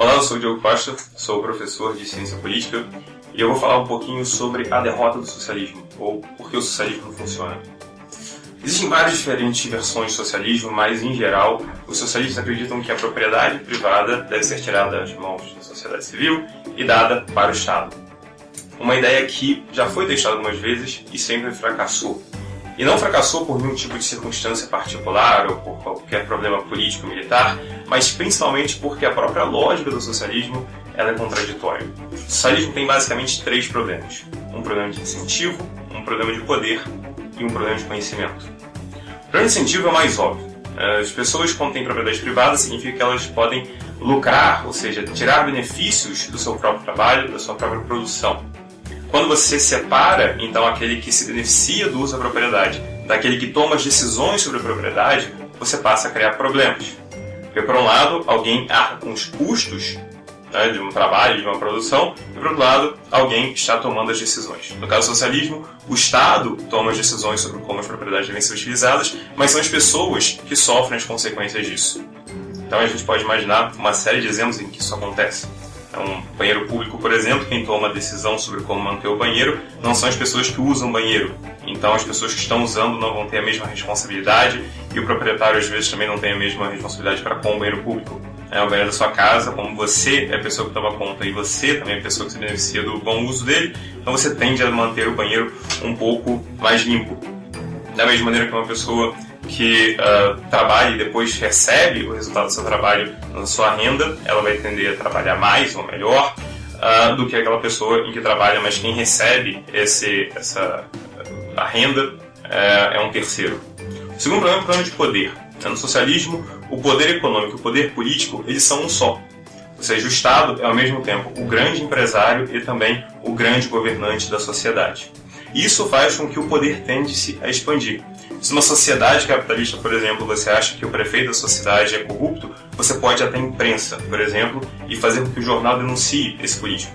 Olá, eu sou o Diogo Costa, sou professor de Ciência Política e eu vou falar um pouquinho sobre a derrota do socialismo, ou por que o socialismo não funciona. Existem várias diferentes versões de socialismo, mas em geral, os socialistas acreditam que a propriedade privada deve ser tirada das mãos da sociedade civil e dada para o Estado. Uma ideia que já foi testada algumas vezes e sempre fracassou. E não fracassou por nenhum tipo de circunstância particular ou por qualquer problema político-militar, mas principalmente porque a própria lógica do socialismo ela é contraditória. O socialismo tem basicamente três problemas: um problema de incentivo, um problema de poder e um problema de conhecimento. O problema de incentivo é mais óbvio. As pessoas, quando têm propriedade privada, significa que elas podem lucrar, ou seja, tirar benefícios do seu próprio trabalho, da sua própria produção. Quando você separa, então, aquele que se beneficia do uso da propriedade daquele que toma as decisões sobre a propriedade, você passa a criar problemas. Porque, por um lado, alguém arca com os custos né, de um trabalho, de uma produção, e, por outro lado, alguém está tomando as decisões. No caso do socialismo, o Estado toma as decisões sobre como as propriedades devem ser utilizadas, mas são as pessoas que sofrem as consequências disso. Então a gente pode imaginar uma série de exemplos em que isso acontece. Um banheiro público, por exemplo, quem toma a decisão sobre como manter o banheiro não são as pessoas que usam o banheiro. Então as pessoas que estão usando não vão ter a mesma responsabilidade e o proprietário às vezes também não tem a mesma responsabilidade para com o banheiro público. É o banheiro da sua casa, como você é a pessoa que toma conta e você também é a pessoa que se beneficia do bom uso dele, então você tende a manter o banheiro um pouco mais limpo. Da mesma maneira que uma pessoa que uh, trabalha e depois recebe o resultado do seu trabalho na sua renda, ela vai tender a trabalhar mais ou melhor uh, do que aquela pessoa em que trabalha, mas quem recebe esse, essa, a renda uh, é um terceiro. O segundo problema é o problema de poder. No socialismo, o poder econômico e o poder político eles são um só. Ou seja, o Estado é ao mesmo tempo o grande empresário e também o grande governante da sociedade. Isso faz com que o poder tende-se a expandir. Se numa sociedade capitalista, por exemplo, você acha que o prefeito da sociedade é corrupto, você pode até imprensa, por exemplo, e fazer com que o jornal denuncie esse político.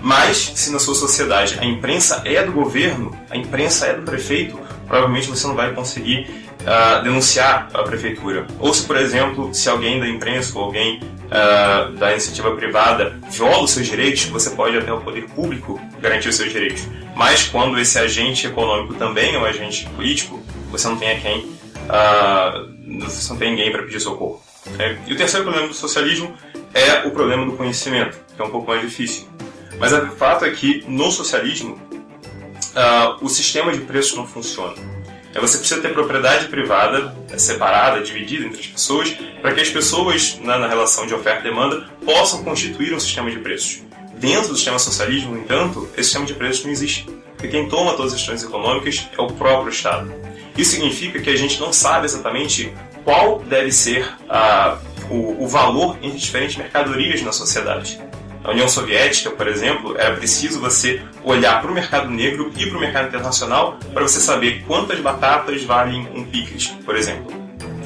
Mas, se na sua sociedade a imprensa é do governo, a imprensa é do prefeito, provavelmente você não vai conseguir uh, denunciar a prefeitura. Ou se, por exemplo, se alguém da imprensa ou alguém uh, da iniciativa privada viola os seus direitos, você pode até o poder público garantir os seus direitos. Mas quando esse agente econômico também é um agente político, você não tem a quem, uh, você não tem ninguém para pedir socorro. É, e o terceiro problema do socialismo é o problema do conhecimento, que é um pouco mais difícil. Mas o fato é que no socialismo uh, o sistema de preços não funciona. É, você precisa ter propriedade privada é, separada, dividida entre as pessoas, para que as pessoas, na, na relação de oferta e demanda, possam constituir um sistema de preços. Dentro do sistema socialismo, no entanto, esse sistema de preços não existe, porque quem toma todas as decisões econômicas é o próprio Estado. Isso significa que a gente não sabe exatamente qual deve ser uh, o, o valor entre diferentes mercadorias na sociedade. Na União Soviética, por exemplo, era preciso você olhar para o mercado negro e para o mercado internacional para você saber quantas batatas valem um picles, por exemplo.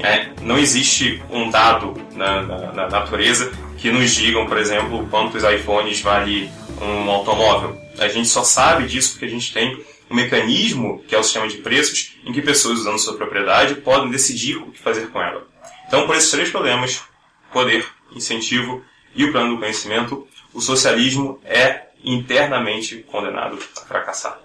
É, não existe um dado na, na, na, natureza que nos digam, por exemplo, quantos iPhones vale um automóvel. A gente só sabe disso porque a gente tem um mecanismo, que é o sistema de preços, em que pessoas usando sua propriedade podem decidir o que fazer com ela. Então, por esses três problemas, poder, incentivo e o plano do conhecimento, o socialismo é internamente condenado a fracassar.